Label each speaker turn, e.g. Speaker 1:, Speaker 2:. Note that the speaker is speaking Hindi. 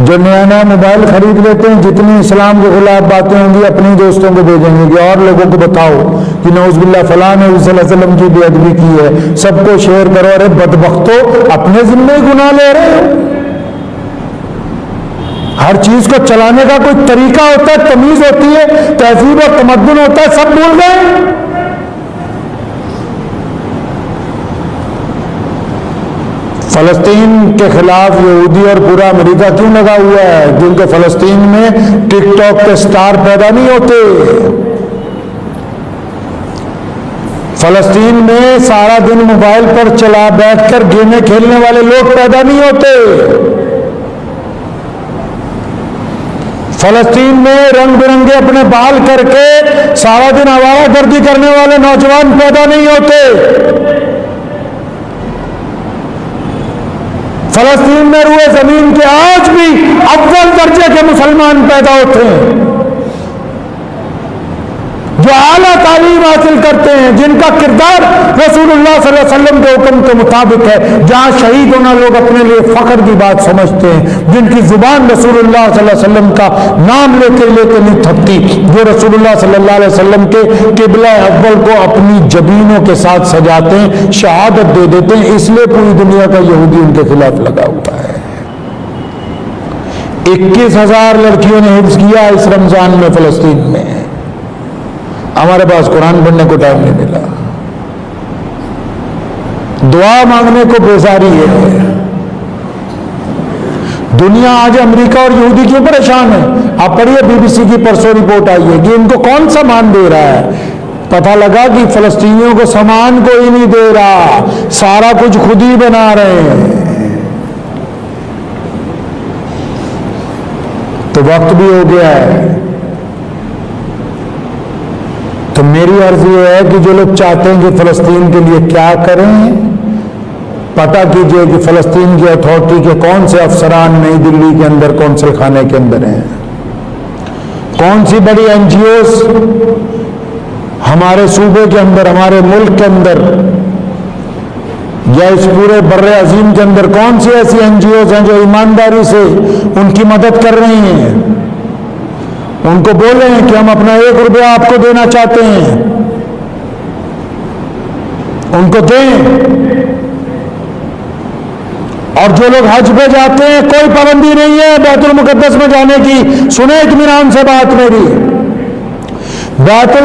Speaker 1: जो नया नया मोबाइल खरीद लेते हैं, जितनी इस्लाम के खिलाफ बातें होंगी, अपने दोस्तों को भेजेंगे कि और लोगों को बताओ कि नौजबिल्ला फलां ने वसल्लम की बेअदबी की है। सबको शेयर करो, अरे बदबख्तो, अपने जिम्मे गुना ले रहे हो। हर चीज़ को चलाने का कोई तरीका होता है, तमीज होती है, तहजीब और तमदन होता है, सब भूल गए। फलस्तीन के खिलाफ यहूदी और पूरा अमेरिका क्यों लगा हुआ है? क्योंकि फलस्तीन में टिकटॉक के स्टार पैदा नहीं होते। फलस्तीन में सारा दिन मोबाइल पर चला बैठकर गेमें खेलने वाले लोग पैदा नहीं होते। फलस्तीन में रंग बिरंगे अपने बाल करके सारा दिन आवारा गर्दी करने वाले नौजवान पैदा नहीं होते। फलस्तीन में रुए ज़मीन के आज भी अव्वल दर्जे के मुसलमान पैदा होते हैं। जो आला तालीम हासिल करते हैं, जिनका किरदार रसूल वसल्लम के हुक्म के मुताबिक है, जहाँ शहीद होना लोग अपने लिए फख्र की बात समझते हैं, जिनकी ज़ुबान रसूलुल्लाह सल्लल्लाहु अलैहि वसल्लम का नाम लेके लेके नहीं थकती, जो रसूलुल्लाह सल्लल्लाहु अलैहि वसल्लम के किबला अव्वल को अपनी जबीनों के साथ सजाते हैं, शहादत दे देते हैं, इसलिए पूरी दुनिया का यहूदी उनके खिलाफ लगा हुआ है। इक्कीस हज़ार लड़कियों ने हिफ्ज किया इस रमज़ान में फलस्तीन में। हमारे पास कुरान पढ़ने को टाइम नहीं मिला। दुआ मांगने को बेजारी है। दुनिया आज अमेरिका और यहूदी क्यों परेशान है? आप पढ़िए बीबीसी की परसों रिपोर्ट आई है कि इनको कौन सामान दे रहा है? पता लगा कि फलस्तीनियों को सामान कोई नहीं दे रहा। सारा कुछ खुद ही बना रहे हैं। तो वक्त भी हो गया है। तो मेरी अर्ज़ ये है कि जो लोग चाहते हैं कि फलस्तीन के लिए क्या करें पता कीजिए कि फलस्तीन की अथॉरिटी के कौन से अफसरान नई दिल्ली के अंदर कौंसल खाने के अंदर हैं? कौन सी बड़ी एनजीओस हमारे सूबे के अंदर, हमारे मुल्क के अंदर, या इस पूरे बर्रे अजीम के अंदर कौन सी ऐसी एनजीओस हैं जो ईमानदारी से उनकी मदद कर रही हैं? उनको बोल रहे हैं कि हम अपना एक रुपया आपको देना चाहते हैं। उनको दें। और जो लोग हज पे जाते हैं, कोई पाबंदी नहीं है बैतुल मुकदस में जाने की। सुने इतमान से बात मेरी। बैतुल